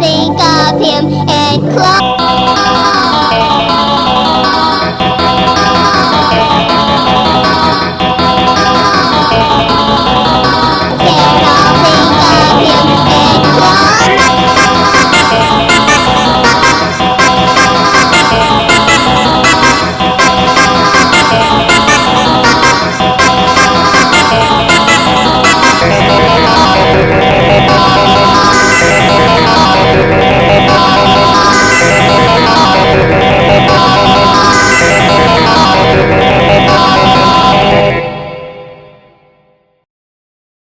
Think I